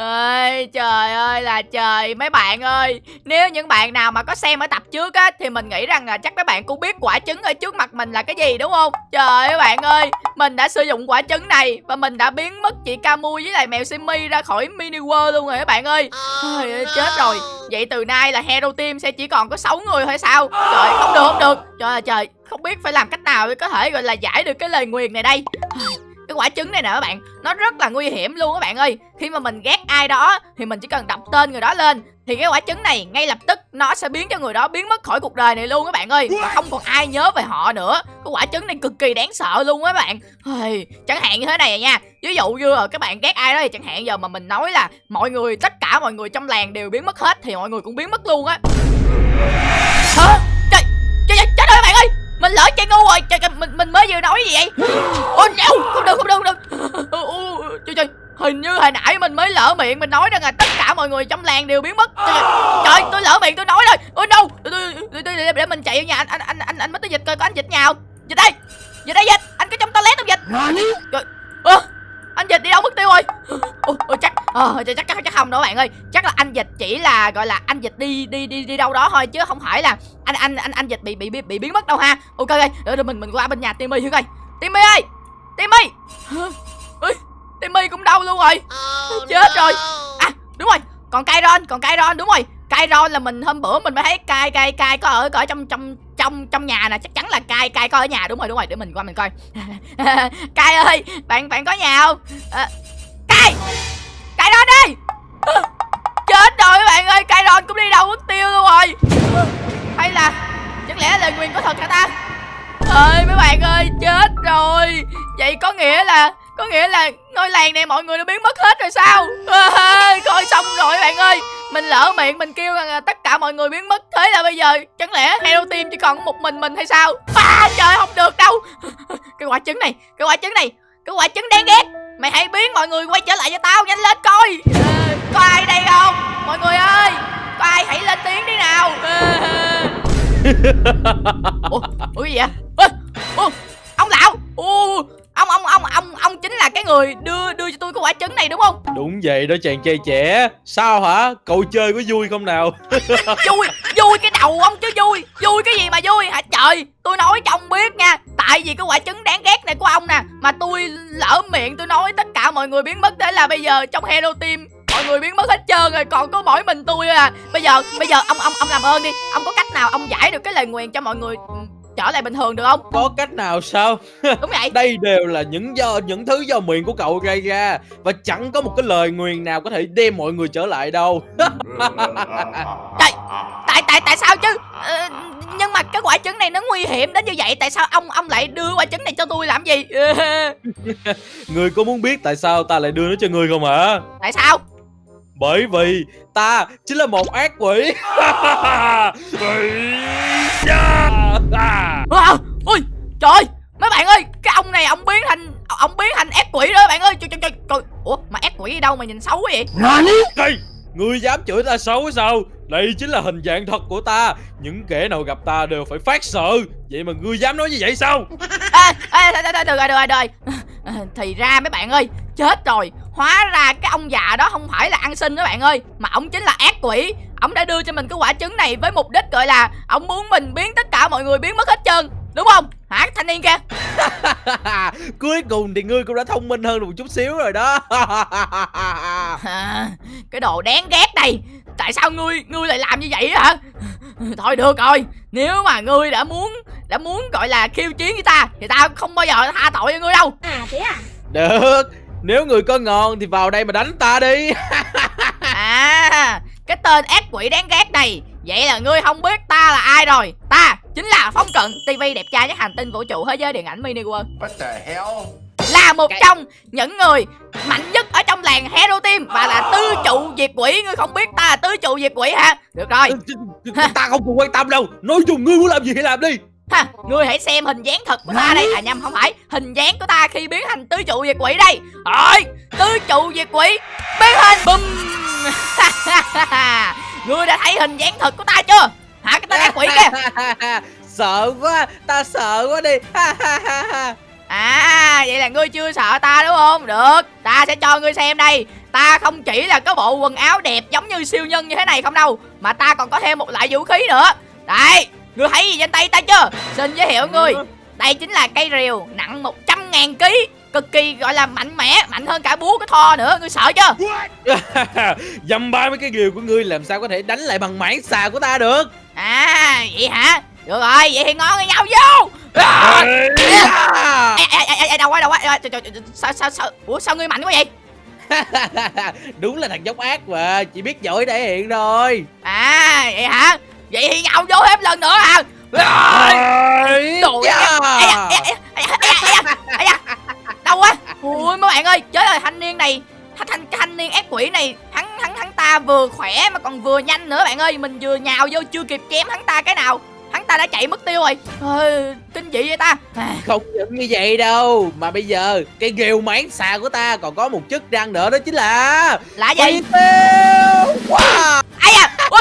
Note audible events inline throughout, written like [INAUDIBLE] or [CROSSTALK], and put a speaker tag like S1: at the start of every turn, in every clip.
S1: ơi trời ơi là trời mấy bạn ơi. Nếu những bạn nào mà có xem ở tập trước á thì mình nghĩ rằng là chắc mấy bạn cũng biết quả trứng ở trước mặt mình là cái gì đúng không? Trời ơi bạn ơi mình đã sử dụng quả trứng này và mình đã biến mất chị Camui với lại mèo Simi ra khỏi mini world luôn rồi các bạn ơi. Ơi chết rồi. Vậy từ nay là hero team sẽ chỉ còn có 6 người thôi sao? Trời không được không được. Trời ơi trời không biết phải làm cách nào để có thể gọi là giải được cái lời nguyền này đây cái quả trứng này nè các bạn nó rất là nguy hiểm luôn các bạn ơi. Khi mà mình ghét ai đó thì mình chỉ cần đọc tên người đó lên thì cái quả trứng này ngay lập tức nó sẽ biến cho người đó biến mất khỏi cuộc đời này luôn các bạn ơi. Và không còn ai nhớ về họ nữa. Cái quả trứng này cực kỳ đáng sợ luôn các bạn. Ôi, chẳng hạn như thế này nha. Ví dụ như là các bạn ghét ai đó thì chẳng hạn giờ mà mình nói là mọi người tất cả mọi người trong làng đều biến mất hết thì mọi người cũng biến mất luôn á. Hả? Trời trời trời rồi các bạn ơi mình lỡ chơi ngu rồi trời, mình mình mới vừa nói gì vậy? Ôi no, không được không được không được. Trời trời hình như hồi nãy mình mới lỡ miệng mình nói rằng là tất cả mọi người trong làng đều biến mất. Trời, trời, tôi lỡ miệng tôi nói rồi. Ôi no để, để, mình chạy vào nhà anh anh anh anh anh mới tới dịch coi có anh dịch nhà không? Dịch đây dịch đây dịch anh có trong toilet không dịch. Trời ơ anh dịch đi đâu mất tiêu rồi? Ôi, ôi chắc ờ chắc, chắc chắc không đâu bạn ơi. Chắc là anh dịch chỉ là gọi là anh dịch đi đi đi đi đâu đó thôi chứ không phải là anh anh anh anh dịch bị bị bị, bị biến mất đâu ha. Ok để mình mình qua bên nhà timmy thử coi. Timmy ơi! Timmy! Ơi timmy cũng đâu luôn rồi? Chết rồi. à đúng rồi còn Kairon còn Kairon đúng rồi Kairon là mình hôm bữa mình mới thấy cai cai cai có ở ở trong trong trong trong nhà nè. Chắc chắn là cai cai có ở nhà. Đúng rồi đúng rồi. Để mình qua mình coi. [LAUGHS] Cai ơi bạn bạn có nhà không? Ờ, à, cai Kairon đi ờ, chết rồi các bạn ơi. Kairon cũng đi đâu mất tiêu luôn rồi. Hay là chẳng lẽ lời nguyền có thật hả ta? Ơi mấy bạn ơi chết rồi. Vậy có nghĩa là có nghĩa là ngôi làng này mọi người đã biến mất hết rồi sao? [LAUGHS] À, coi xong rồi bạn ơi mình lỡ miệng mình kêu rằng là tất cả mọi người biến mất thế là bây giờ chẳng lẽ hero team chỉ còn một mình mình hay sao? À, trời không được đâu. [LAUGHS] Cái quả trứng này cái quả trứng này cái quả trứng đáng ghét. Mày hãy biến mọi người quay trở lại cho tao nhanh lên coi. À, có ai đây không? Mọi người ơi có ai hãy lên tiếng đi nào. À. [LAUGHS] ủa ủa gì vậy? Ủa, ủa, ông lão. Ủa, ông ông ông ông ông chính là cái người đưa đưa cho tôi cái quả trứng này đúng không?
S2: Đúng vậy đó chàng trai trẻ. Sao hả? Cậu chơi có vui không nào? [LAUGHS]
S1: vui vui cái đầu ông chứ vui. Vui cái gì mà vui? Hả trời tôi nói cho ông biết nha. Tại vì cái quả trứng đáng ghét này của ông nè mà tôi lỡ miệng tôi nói tất cả mọi người biến mất thế là bây giờ trong hero team mọi người biến mất hết trơn rồi còn có mỗi mình tôi à. Bây giờ bây giờ ông ông ông làm ơn đi. Ông có cách nào ông giải được cái lời nguyền cho mọi người ừ, trở lại bình thường được không?
S2: Có cách nào sao? [LAUGHS]
S1: đúng vậy.
S2: Đây đều là những do những thứ do miệng của cậu gây ra. Và chẳng có một cái lời nguyền nào có thể đem mọi người trở lại đâu. [LAUGHS]
S1: Tại tại tại tại sao chứ? Ờ, nhưng mà cái quả trứng này nó nguy hiểm đến như vậy. Tại sao ông ông lại đưa quả trứng này cho tôi làm gì? [LAUGHS]
S2: Người có muốn biết tại sao ta lại đưa nó cho người không hả?
S1: tại sao?
S2: Bởi vì ta chính là một ác quỷ
S1: à, ui trời ơi, mấy bạn ơi cái ông này ông biến thành ông biến thành ác quỷ đó bạn ơi. Trời trời trời ủa mà ác quỷ đi đâu mà nhìn xấu vậy?
S2: Đây, Ngươi dám chửi ta xấu sao? Đây chính là hình dạng thật của ta. Những kẻ nào gặp ta đều phải phát sợ. Vậy mà ngươi dám nói như vậy sao? [LAUGHS]
S1: À, à, được rồi được rồi được rồi được rồi. À, thì ra mấy bạn ơi chết rồi. Hóa ra cái ông già đó không phải là ăn xin đó bạn ơi mà ông chính là ác quỷ ông đã đưa cho mình cái quả trứng này với mục đích gọi là ông muốn mình biến tất cả mọi người biến mất hết trơn đúng không? Hả thanh niên kia? [LAUGHS]
S2: Cuối cùng thì ngươi cũng đã thông minh hơn được một chút xíu rồi đó. [LAUGHS]
S1: À, cái đồ đáng ghét này tại sao ngươi ngươi lại làm như vậy hả? Thôi được rồi nếu mà ngươi đã muốn đã muốn gọi là khiêu chiến với ta thì ta không bao giờ tha tội cho ngươi đâu.
S3: À thế à?
S2: Được Nếu người có ngon thì vào đây mà đánh ta đi. [LAUGHS]
S1: À cái tên ác quỷ đáng ghét này vậy là ngươi không biết ta là ai rồi. Ta chính là phong cận tv đẹp trai nhất hành tinh vũ trụ thế giới điện ảnh mini world.
S4: What the hell?
S1: là một trong những người mạnh nhất ở trong làng hero team và là tứ trụ diệt quỷ. Ngươi không biết ta là tứ trụ diệt quỷ hả? Được rồi.
S2: Ta không còn quan tâm đâu. Nói chung ngươi muốn làm gì thì làm đi.
S1: Ha ngươi hãy xem hình dáng thật của ta đây. À nhầm không phải. Hình dáng của ta khi biến thành tứ trụ diệt quỷ đây. Rồi tứ trụ diệt quỷ biến hình. Bùm [LAUGHS] ngươi đã thấy hình dáng thật của ta chưa? Hả cái tên ác quỷ kia? [LAUGHS]
S2: Sợ quá Ta sợ quá đi. [LAUGHS]
S1: À vậy là ngươi chưa sợ ta đúng không? Được ta sẽ cho ngươi xem đây. Ta không chỉ là có bộ quần áo đẹp giống như siêu nhân như thế này không đâu Mà ta còn có thêm một loại vũ khí nữa. Đây Ngươi thấy gì trên tay ta chưa? Xin giới thiệu ngươi. Đây chính là cây rìu nặng 100 ngàn ký Cực kỳ gọi là mạnh mẽ Mạnh hơn cả búa của Thor nữa Ngươi sợ chưa
S2: Dăm ba mấy cái rìu của ngươi làm sao có thể đánh lại bằng mãng xà của ta được
S1: À vậy hả Được rồi vậy thì ngon với nhau vô à,
S2: Ê, à.
S1: ê, ê, ê, ê, đâu quá đâu quá sao sao sao Ủa sao ngươi mạnh quá vậy
S2: Đúng là thằng dốc ác mà Chỉ biết giỏi thể hiện thôi
S1: À vậy hả Vậy thì nhau vô thêm lần nữa à Rồi
S2: Ôi,
S1: Ui mấy bạn ơi Chết rồi thanh niên này thanh, thanh, thanh niên ác quỷ này hắn hắn hắn ta vừa khỏe mà còn vừa nhanh nữa bạn ơi. Mình vừa nhào vô chưa kịp chém hắn ta cái nào. Hắn ta đã chạy mất tiêu rồi. Ôi, kinh dị vậy ta. À,
S2: Không những như vậy đâu Mà bây giờ Cái rìu mãng xà của ta còn có một chức năng nữa đó chính là
S1: là gì?
S2: tiêu. Wow.
S1: Ai à ui.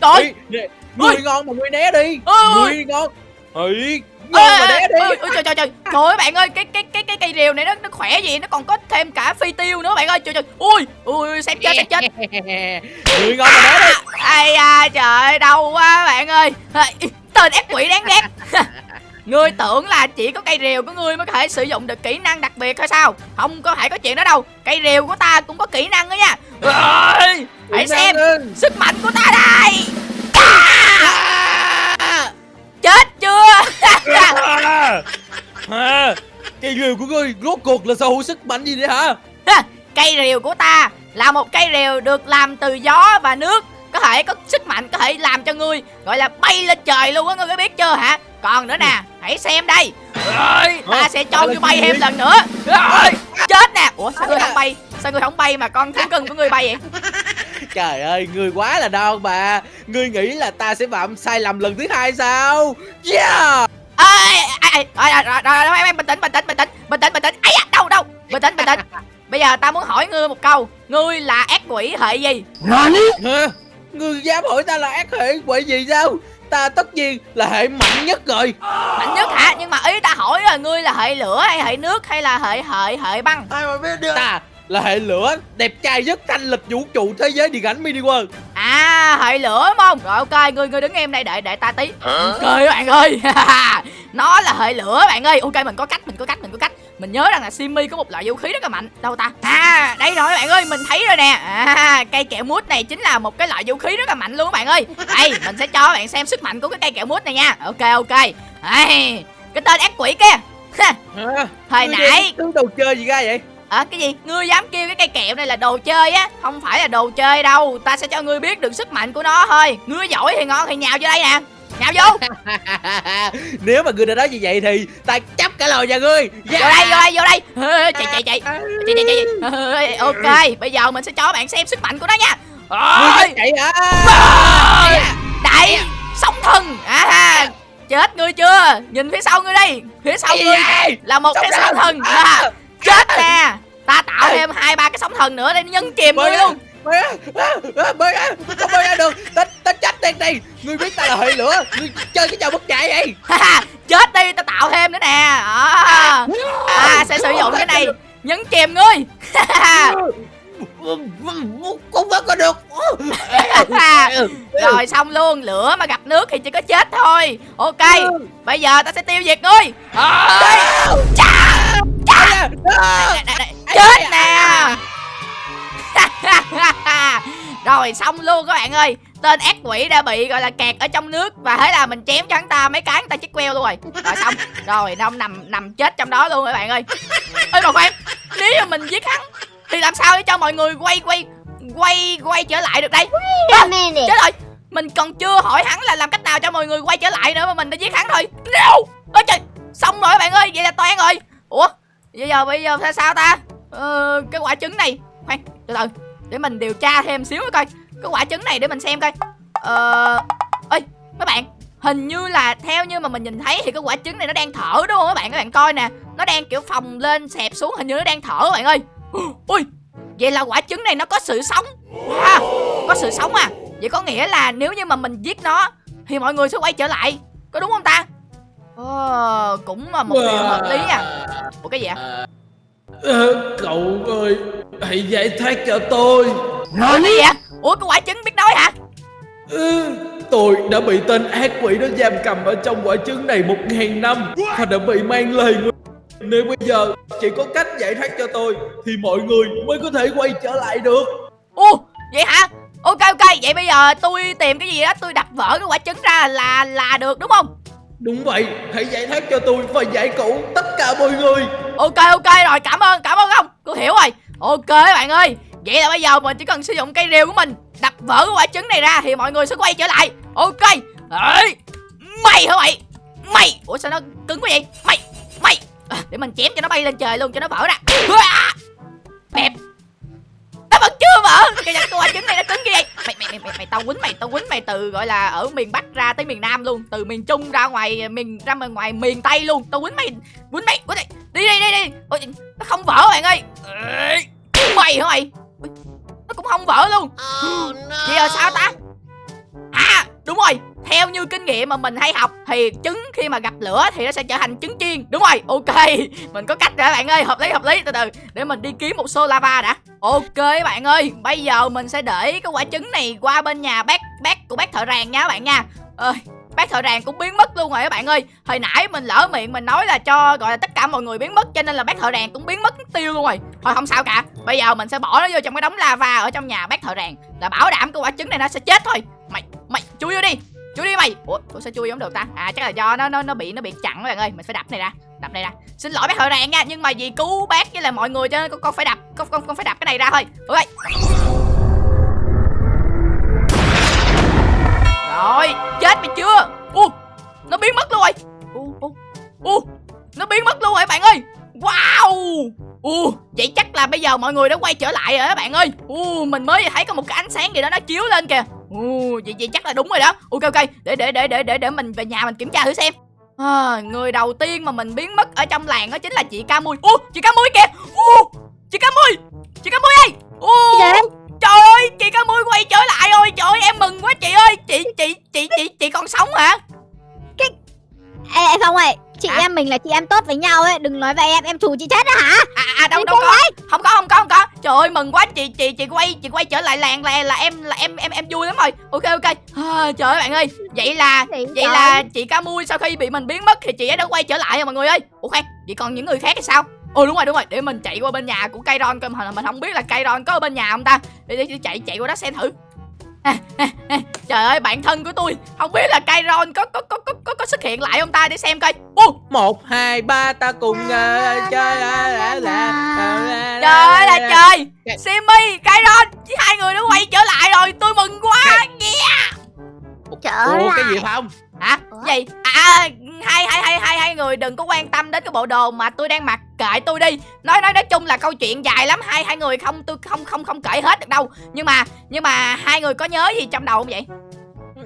S1: [LAUGHS] Trời.
S2: Người ngon mà người né đi.
S1: Ôi.
S2: Người ngon Ê,
S1: Ôi,
S2: đi.
S1: trời trời trời. Trời ơi bạn ơi cái cái cái cái cây rìu này nó nó khỏe gì? Nó còn có thêm cả phi tiêu nữa bạn ơi. Trời trời. Ui ui xem chết xem chết. [LAUGHS]
S2: Người ngon mà né đi.
S1: Ai da trời đau quá bạn ơi. Tên ác quỷ đáng ghét. [LAUGHS] Ngươi tưởng là chỉ có cây rìu của ngươi mới có thể sử dụng được kỹ năng đặc biệt hay sao? Không có thể có chuyện đó đâu. Cây rìu của ta cũng có kỹ năng đó nha. Hãy xem sức mạnh của ta đây
S2: À. À, Cái rìu của ngươi rốt cuộc là sở hữu sức mạnh gì đấy hả?
S1: Ha, cây rìu của ta là một cây rìu được làm từ gió và nước có thể có sức mạnh có thể làm cho ngươi gọi là bay lên trời luôn á ngươi có biết chưa hả? Còn nữa nè hãy xem đây. Rồi, ta sẽ cho ngươi bay thêm lần nữa. Rồi, chết nè. Ủa sao ngươi không bay? Sao ngươi không bay mà con thú cưng của ngươi bay vậy?
S2: Trời ơi, ngươi quá là đau bà Ngươi nghĩ là ta sẽ phạm sai lầm lần thứ hai sao? Yeah
S1: rồi rồi rồi rồi rồi, em bình tĩnh bình tĩnh bình tĩnh bình tĩnh bình tĩnh. Ấy à, đâu đâu bình tĩnh bình tĩnh. Bây giờ ta muốn hỏi ngươi một câu. Ngươi là ác quỷ hệ gì?
S2: Hả? Ngươi dám hỏi ta là ác hệ quỷ gì sao Ta tất nhiên là hệ mạnh nhất rồi.
S1: Mạnh nhất hả? Nhưng mà ý ta hỏi là ngươi là hệ lửa hay hệ nước hay là hệ hệ hệ băng?
S2: Ai mà biết được? Ta là hệ lửa Đẹp trai nhất thanh lịch vũ trụ thế giới điện ảnh mini world.
S1: À hệ lửa đúng không? Rồi ok ngươi ngươi đứng em đây đợi đợi ta tí. Ok bạn ơi. [LAUGHS] Nó là hệ lửa bạn ơi. Ok mình có cách mình có cách mình có cách. Mình nhớ rằng là Simi có một loại vũ khí rất là mạnh. Đâu ta? À đây rồi bạn ơi mình thấy rồi nè. À cây kẹo mút này chính là một cái loại vũ khí rất là mạnh luôn bạn ơi. Đây mình sẽ cho bạn xem sức mạnh của cái cây kẹo mút này nha. Ok ok. Đây cái tên ác quỷ kia. [LAUGHS] Hồi nãy
S2: thứ đồ chơi gì ra vậy
S1: Ờ cái gì? Ngươi dám kêu cái cây kẹo này là đồ chơi á Không phải là đồ chơi đâu. Ta sẽ cho ngươi biết được sức mạnh của nó thôi. Ngươi giỏi thì ngon thì nhào vô đây nè. Nhào vô. [LAUGHS]
S2: Nếu mà ngươi đã nói như vậy thì Ta chấp cả lời nhà ngươi.
S1: Vô đây vô đây vô đây. Chạy chạy chạy. Chạy chạy chạy Ok. Bây giờ mình sẽ cho bạn xem sức mạnh của nó nha. Ôi,
S2: chạy hả
S1: ôi, Đại Sóng thần. À, Chết ngươi chưa? Nhìn phía sau ngươi đây Phía sau ngươi là một cái sóng thần. à, Chết nè thêm hai ba cái sóng thần nữa để nhân chìm ngươi luôn.
S2: Bơi á, bơi á, không bơi ra được, ta, ta chết tiền đi, ngươi biết ta là hệ lửa, ngươi chơi cái trò bất chạy vậy. [LAUGHS]
S1: Chết đi ta tạo thêm nữa nè. À, ta sẽ sử dụng cái này nhấn chìm ngươi.
S2: Cũng vẫn có được. [LAUGHS]
S1: rồi xong luôn lửa mà gặp nước thì chỉ có chết thôi. Ok bây giờ ta sẽ tiêu diệt ngươi.
S2: À,
S1: đây, đây, đây. Chết nè. [LAUGHS] Rồi xong luôn các bạn ơi. Tên ác quỷ đã bị gọi là kẹt ở trong nước và thế là mình chém cho hắn ta mấy cái hắn ta chết queo luôn rồi. Rồi xong. Rồi nó nằm nằm chết trong đó luôn các bạn ơi. Ơi mà khoan nếu như mình giết hắn thì làm sao để cho mọi người quay quay quay quay trở lại được đây?
S3: Minute.
S1: chết rồi. Mình còn chưa hỏi hắn là làm cách nào cho mọi người quay trở lại nữa mà mình đã giết hắn thôi. No ôi trời. Xong rồi các bạn ơi vậy là toan rồi. Ủa bây giờ bây giờ sao ta ờ, cái quả trứng này. Khoan từ từ để mình điều tra thêm xíu nữa coi. Cái quả trứng này để mình xem coi. Ờ ơi mấy bạn hình như là theo như mà mình nhìn thấy thì cái quả trứng này nó đang thở đúng không các bạn? Các bạn coi nè nó đang kiểu phồng lên xẹp xuống hình như nó đang thở các bạn ơi. [GASPS] Ui vậy là quả trứng này nó có sự sống. À, có sự sống à? Vậy có nghĩa là nếu như mà mình giết nó thì mọi người sẽ quay trở lại. Có đúng không ta? Ờ cũng là một điều hợp lý à ủa cái gì ạ
S2: À, ờ, cậu ơi, hãy giải thoát cho tôi.
S1: cái gì ạ ủa cái quả trứng biết nói hả
S2: Ừ, tôi đã bị tên ác quỷ đó giam cầm ở trong quả trứng này một ngàn năm và đã bị mang lời người. Nếu bây giờ chỉ có cách giải thoát cho tôi thì mọi người mới có thể quay trở lại được.
S1: Ồ, vậy hả? Ok ok, vậy bây giờ tôi tìm cái gì đó tôi đập vỡ cái quả trứng ra là là được đúng không?
S2: Đúng vậy, hãy giải thoát cho tôi và giải cứu tất cả mọi người.
S1: Ok ok rồi, cảm ơn, cảm ơn hiểu rồi. Ok bạn ơi. Vậy là bây giờ mình chỉ cần sử dụng cây rìu của mình đập vỡ cái quả trứng này ra thì mọi người sẽ quay trở lại. Ok. Ê, mày hả mày? Mày, ủa sao nó cứng quá vậy? Mày, mày. À, để mình chém cho nó bay lên trời luôn cho nó vỡ ra. À, đẹp. Nó vẫn chưa vỡ. Cái cái quả trứng này nó cứng như vậy. Mày mày mày mày, mày tao quýnh mày, tao quýnh mày từ gọi là ở miền Bắc ra tới miền Nam luôn, từ miền Trung ra ngoài miền ra ngoài miền Tây luôn. Tao quýnh mày, quýnh mày, quýnh mày. Đi đi đi đi. Ôi, nó không vỡ bạn ơi. Mày hả mày? Nó cũng không vỡ luôn. [GASPS] Vậy là sao ta? À, đúng rồi. Theo như kinh nghiệm mà mình hay học thì trứng khi mà gặp lửa thì nó sẽ trở thành trứng chiên. Đúng rồi, ok. [LAUGHS] Mình có cách rồi bạn ơi, hợp lý hợp lý. Từ từ để mình đi kiếm một xô lava đã. Ok bạn ơi, bây giờ mình sẽ để cái quả trứng này qua bên nhà bác bác của bác thợ ràng nha các bạn nha. Ơi, bác thợ ràng cũng biến mất luôn rồi các bạn ơi. Hồi nãy mình lỡ miệng mình nói là cho gọi là tất cả mọi người biến mất cho nên là bác thợ ràng cũng biến mất tiêu luôn rồi. Thôi không sao cả. Bây giờ mình sẽ bỏ nó vô trong cái đống lava ở trong nhà bác thợ ràng là bảo đảm cái quả trứng này nó sẽ chết thôi. Mày mày chui vô đi. Chui đi mày. Ủa, ủa sao chui không được ta? À chắc là do nó nó nó bị nó bị chặn các bạn ơi. Mình phải đập này ra. Đập này ra. Xin lỗi bác thợ ràng nha, nhưng mà vì cứu bác với là mọi người cho nên con, con phải đập con con con phải đập cái này ra thôi. Ok. Rồi, chết mày chưa? Ô, nó biến mất luôn rồi. Ô, ô, nó biến mất luôn rồi bạn ơi. Wow. Ồ, vậy chắc là bây giờ mọi người đã quay trở lại rồi đó bạn ơi. Ồ, mình mới thấy có một cái ánh sáng gì đó nó chiếu lên kìa. Ồ, vậy vậy chắc là đúng rồi đó. Ok ok, để để để để để để mình về nhà mình kiểm tra thử xem. À, người đầu tiên mà mình biến mất ở trong làng đó chính là chị Ca Mui. Ô, chị Ca Mui kìa. Ô, chị Ca Mui. Chị Ca Mui ơi. Ô, Trời ơi, chị Ca Mui quay trở lại rồi. Trời ơi, em mừng quá chị ơi. Chị chị chị chị chị còn sống hả?
S3: Ê, ê Phong ơi, chị
S1: Hả?
S3: em mình là chị em tốt với nhau ấy, đừng nói vậy em, em thù chị chết đó hả?
S1: À, à đâu
S3: Chị
S1: đâu có. Không có không có không có. Trời ơi mừng quá chị chị chị quay chị quay trở lại làng là là em là em em em vui lắm rồi. Ok ok. À, trời ơi bạn ơi. Vậy là
S3: Chị
S1: vậy là chị Ca Mui sau khi bị mình biến mất thì chị ấy đã quay trở lại rồi mọi người ơi. Ủa khoan, vậy còn những người khác thì sao? Ồ đúng rồi đúng rồi, để mình chạy qua bên nhà của Kairon coi mà mình không biết là Kairon có ở bên nhà không ta. Để, để, để chạy chạy qua đó xem thử. À, à, à, trời ơi bạn thân của tôi. Không biết là Kairon có có có có có, có xuất hiện lại không ta? Để xem coi. Ô!
S2: Một, hai, ba, ta cùng chơi là là là
S1: trời ơi là trời. Simmy Kairon hai người đã quay trở lại rồi. Tôi mừng quá. Yeah.
S3: Trở
S2: Ủa cái gì không?
S1: hả?
S3: Ủa?
S1: gì? À hai hai hai hai hai người đừng có quan tâm đến cái bộ đồ mà tôi đang mặc. Kệ tôi đi. Nói nói nói chung là câu chuyện dài lắm. Hai hai người không tôi không không không kể hết được đâu. Nhưng mà nhưng mà hai người có nhớ gì trong đầu không vậy?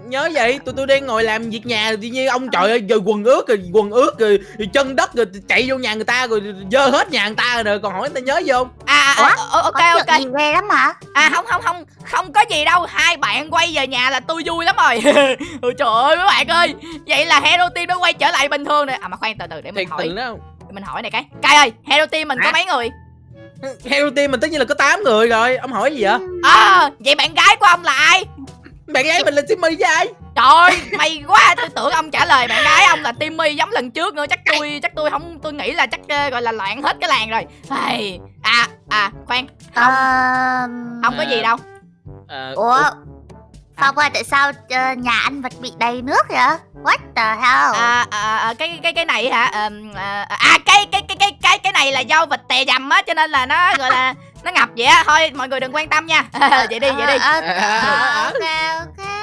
S2: Nhớ vậy, tụi tôi đang ngồi làm việc nhà tự nhiên ông trời ơi, rồi quần ướt rồi quần ướt rồi, rồi chân đất rồi chạy vô nhà người ta rồi dơ hết nhà người ta rồi. Còn hỏi người ta nhớ gì không?
S1: à, à, à ok
S3: Có
S1: ok.
S3: ghê lắm hả?
S1: À không không không Không có gì đâu. Hai bạn quay về nhà là tôi vui lắm rồi. [LAUGHS] Ôi trời ơi mấy bạn ơi. Vậy là Hero Team nó quay trở lại bình thường rồi À mà khoan từ từ để mình
S2: Thiệt
S1: hỏi.
S2: tình đó.
S1: để Mình hỏi này cái. Cai ơi Hero Team mình có
S2: Hả?
S1: mấy người?
S2: Hero team mình tất nhiên là có 8 người rồi, ông hỏi gì vậy?
S1: À vậy bạn gái của ông là ai?
S2: Bạn gái mình là Simmy với ai?
S1: Trời ơi may quá Tôi tưởng ông trả lời bạn gái ông là Timmy giống lần trước nữa Chắc tôi chắc tôi không Tôi nghĩ là chắc ờ, gọi là loạn hết cái làng rồi Ai, À à khoan
S3: Ờ...
S1: Không có gì đâu
S2: À,
S3: Ủa? Phong ơi, tại sao ờ, nhà anh vật bị đầy nước vậy? What the hell?
S1: à, à, à cái cái cái này hả Ờm, à, à cái cái cái cái cái cái này là do vịt tè dầm á cho nên là nó gọi là nó ngập vậy á. Thôi mọi người đừng quan tâm nha. [LAUGHS] Vậy đi vậy đi.
S3: Ờ, ờ,
S2: à,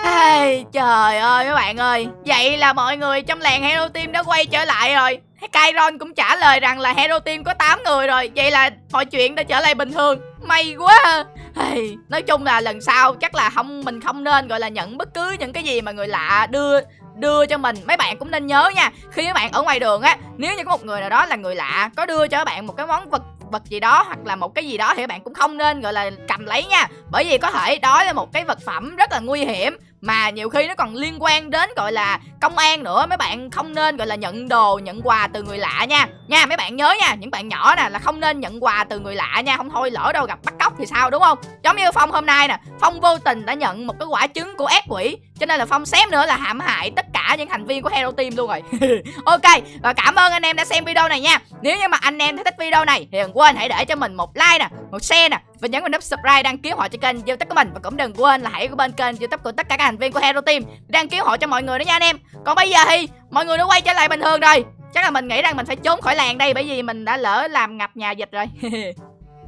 S3: ok,
S1: trời ơi các bạn ơi. Vậy là mọi người trong làng Hero Team đã quay trở lại rồi. Kairon cũng trả lời rằng là Hero Team có 8 người rồi. Vậy là mọi chuyện đã trở lại bình thường. May quá. Ai, Nói chung là lần sau chắc là không mình không nên gọi là nhận bất cứ những cái gì mà người lạ đưa đưa cho mình. Mấy bạn cũng nên nhớ nha. Khi các bạn ở ngoài đường á nếu như có một người nào đó là người lạ có đưa cho các bạn một cái món vật vật gì đó hoặc là một cái gì đó thì các bạn cũng không nên, gọi là, cầm lấy nha. Bởi vì có thể đó là một cái vật phẩm rất là nguy hiểm mà nhiều khi nó còn liên quan đến, gọi là, công an nữa. Mấy bạn không nên, gọi là, nhận đồ, nhận quà từ người lạ nha. Nha, mấy bạn nhớ nha, những bạn nhỏ nè là không nên nhận quà từ người lạ nha. Không thôi lỡ đâu gặp bắt cóc thì sao, đúng không? Giống như phong hôm nay nè, phong vô tình đã nhận một cái quả trứng của ác quỷ cho nên là phong xém nữa là hãm hại tất cả những thành viên của hero team luôn rồi. [LAUGHS] Ok, và cảm ơn anh em đã xem video này nha. Nếu như mà anh em thấy thích video này thì đừng quên hãy để cho mình một like nè, một share nè, và nhấn vào nút subscribe đăng ký họ cho kênh youtube của mình. Và cũng đừng quên là hãy có bên kênh youtube của tất cả các thành viên của hero team đăng ký họ cho mọi người đó nha anh em. Còn bây giờ thì mọi người đã quay trở lại bình thường rồi. Chắc là mình nghĩ rằng mình phải trốn khỏi làng đây bởi vì mình đã lỡ làm ngập nhà dịch rồi. [LAUGHS]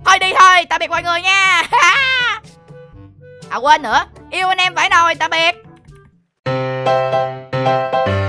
S1: Thôi đi thôi, tạm biệt mọi người nha. [LAUGHS] À quên nữa. Yêu anh em phải nồi, tạm biệt. Música